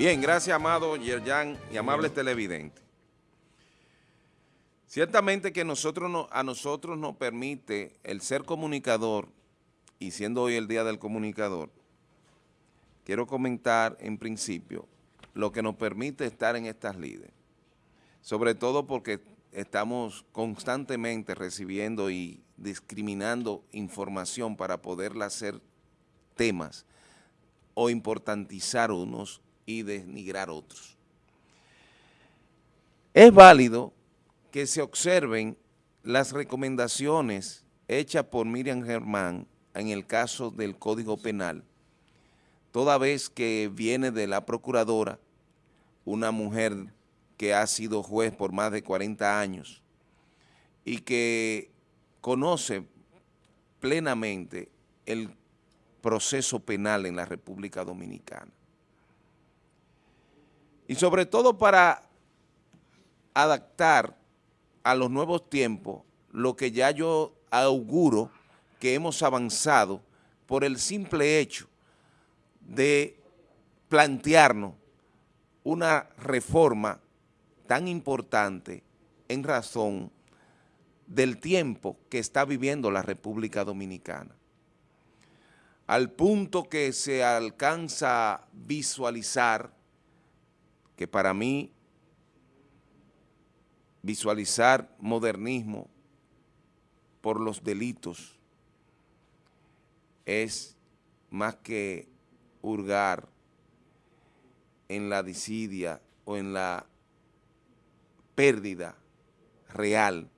Bien, gracias, amado Yerjan y amables televidentes. Ciertamente que nosotros a nosotros nos permite el ser comunicador, y siendo hoy el Día del Comunicador, quiero comentar en principio lo que nos permite estar en estas líderes, sobre todo porque estamos constantemente recibiendo y discriminando información para poderla hacer temas o importantizar unos y denigrar otros. Es válido que se observen las recomendaciones hechas por Miriam Germán en el caso del Código Penal, toda vez que viene de la procuradora, una mujer que ha sido juez por más de 40 años y que conoce plenamente el proceso penal en la República Dominicana. Y sobre todo para adaptar a los nuevos tiempos lo que ya yo auguro que hemos avanzado por el simple hecho de plantearnos una reforma tan importante en razón del tiempo que está viviendo la República Dominicana. Al punto que se alcanza a visualizar, que para mí visualizar modernismo por los delitos es más que hurgar en la disidia o en la pérdida real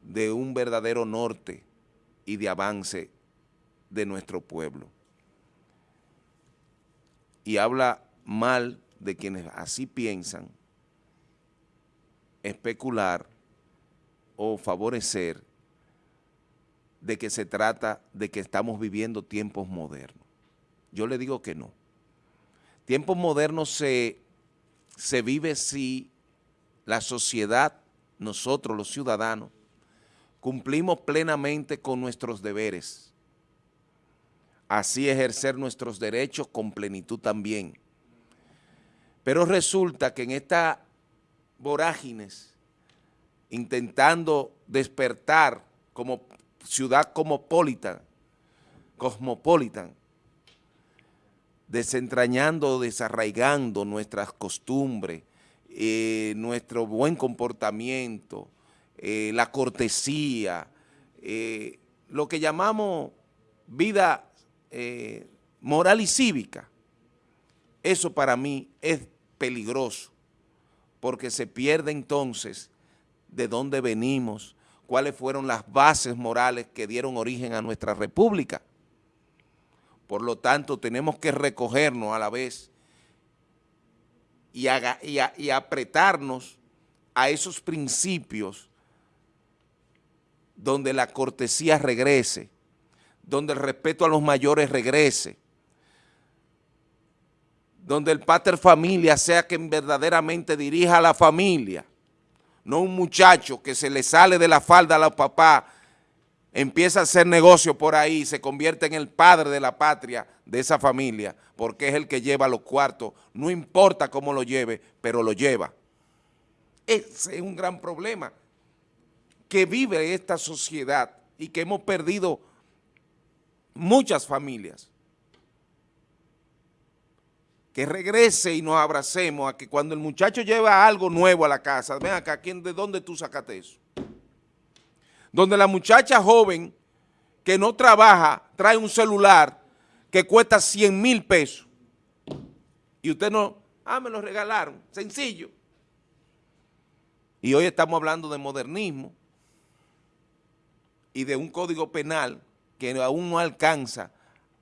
de un verdadero norte y de avance de nuestro pueblo. Y habla mal de quienes así piensan, especular o favorecer de que se trata de que estamos viviendo tiempos modernos. Yo le digo que no. Tiempos modernos se, se vive si la sociedad, nosotros los ciudadanos, cumplimos plenamente con nuestros deberes. Así ejercer nuestros derechos con plenitud también. Pero resulta que en estas vorágines, intentando despertar como ciudad cosmopolitan, cosmopolitan, desentrañando, desarraigando nuestras costumbres, eh, nuestro buen comportamiento, eh, la cortesía, eh, lo que llamamos vida moral y cívica. Eso para mí es peligroso, porque se pierde entonces de dónde venimos, cuáles fueron las bases morales que dieron origen a nuestra república. Por lo tanto, tenemos que recogernos a la vez y, y, apretarnos a esos principios donde la cortesía regrese, donde el respeto a los mayores regrese, donde el pater familia sea quien verdaderamente dirija a la familia, no un muchacho que se le sale de la falda a los papás, empieza a hacer negocio por ahí, se convierte en el padre de la patria de esa familia, porque es el que lleva los cuartos, no importa cómo lo lleve, pero lo lleva. Ese es un gran problema que vive esta sociedad y que hemos perdido muchas familias. Que regrese y nos abracemos a que cuando el muchacho lleva algo nuevo a la casa, ven acá, ¿de dónde tú sacaste eso? Donde la muchacha joven que no trabaja trae un celular que cuesta 100 mil pesos y usted no, ah, me lo regalaron, sencillo. Y hoy estamos hablando de modernismo y de un código penal que aún no alcanza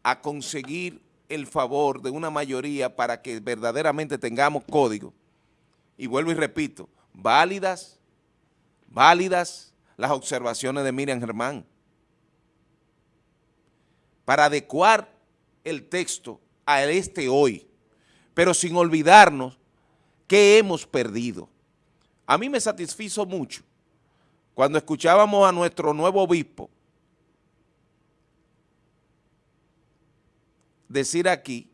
a conseguir el favor de una mayoría para que verdaderamente tengamos código. Y vuelvo y repito, válidas, válidas las observaciones de Miriam Germán para adecuar el texto a este hoy pero sin olvidarnos que hemos perdido. A mí me satisfizo mucho cuando escuchábamos a nuestro nuevo obispo decir aquí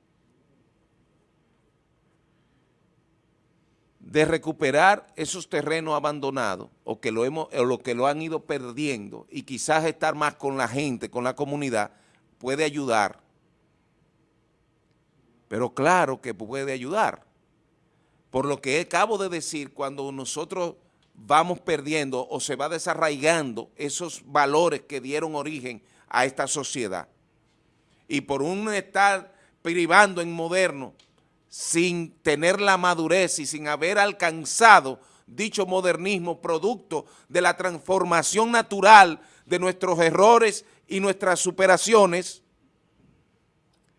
de recuperar esos terrenos abandonados o que lo, hemos, o lo que lo han ido perdiendo y quizás estar más con la gente, con la comunidad, puede ayudar. Pero claro que puede ayudar. Por lo que acabo de decir, cuando nosotros vamos perdiendo o se va desarraigando esos valores que dieron origen a esta sociedad. Y por un estar privando en moderno, sin tener la madurez y sin haber alcanzado dicho modernismo producto de la transformación natural de nuestros errores y nuestras superaciones,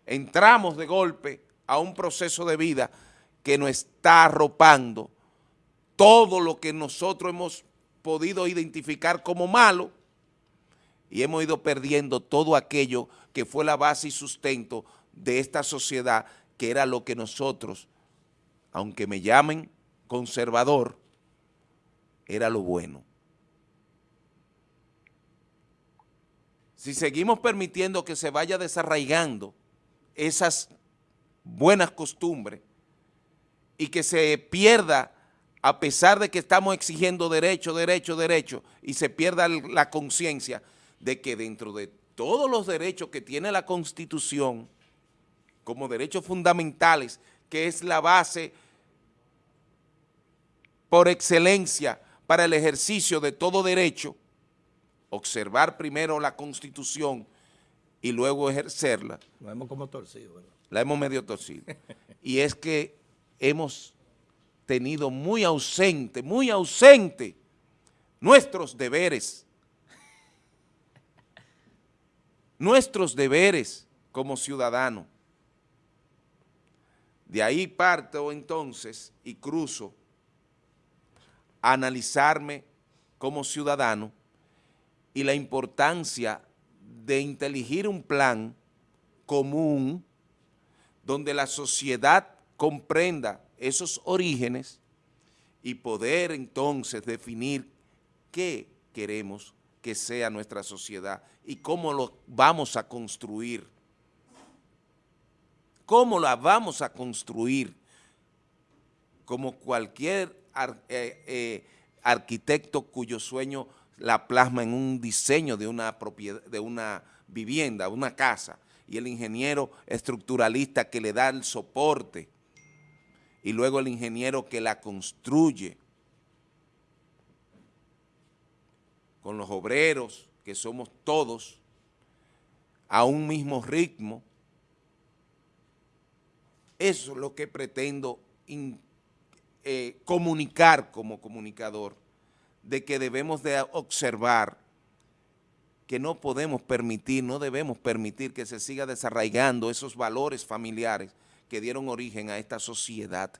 entramos de golpe a un proceso de vida que nos está arropando todo lo que nosotros hemos podido identificar como malo y hemos ido perdiendo todo aquello que fue la base y sustento de esta sociedad que era lo que nosotros, aunque me llamen conservador, era lo bueno. Si seguimos permitiendo que se vaya desarraigando esas buenas costumbres y que se pierda, a pesar de que estamos exigiendo derecho, derecho, derecho, y se pierda la conciencia de que dentro de todos los derechos que tiene la Constitución, como derechos fundamentales, que es la base por excelencia para el ejercicio de todo derecho, observar primero la Constitución y luego ejercerla. La hemos como torcido, ¿verdad? La hemos medio torcido. y es que hemos tenido muy ausente, muy ausente nuestros deberes. Nuestros deberes como ciudadanos. De ahí parto entonces y cruzo a analizarme como ciudadano y la importancia de inteligir un plan común donde la sociedad comprenda esos orígenes y poder entonces definir qué queremos que sea nuestra sociedad y cómo lo vamos a construir ¿Cómo la vamos a construir? Como cualquier eh, eh, arquitecto cuyo sueño la plasma en un diseño de una, propiedad, de una vivienda, una casa, y el ingeniero estructuralista que le da el soporte, y luego el ingeniero que la construye, con los obreros, que somos todos, a un mismo ritmo, eso es lo que pretendo eh, comunicar como comunicador, de que debemos de observar que no podemos permitir, no debemos permitir que se siga desarraigando esos valores familiares que dieron origen a esta sociedad.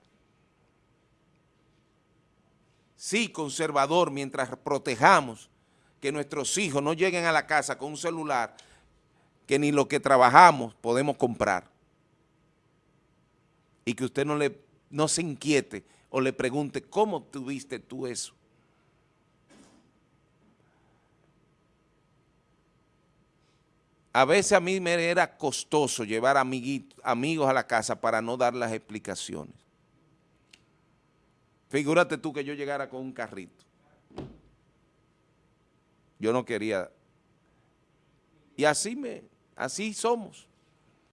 Sí, conservador, mientras protejamos que nuestros hijos no lleguen a la casa con un celular que ni lo que trabajamos podemos comprar y que usted no, le, no se inquiete o le pregunte cómo tuviste tú eso. A veces a mí me era costoso llevar amigos a la casa para no dar las explicaciones. Figúrate tú que yo llegara con un carrito. Yo no quería. Y así, me, así somos.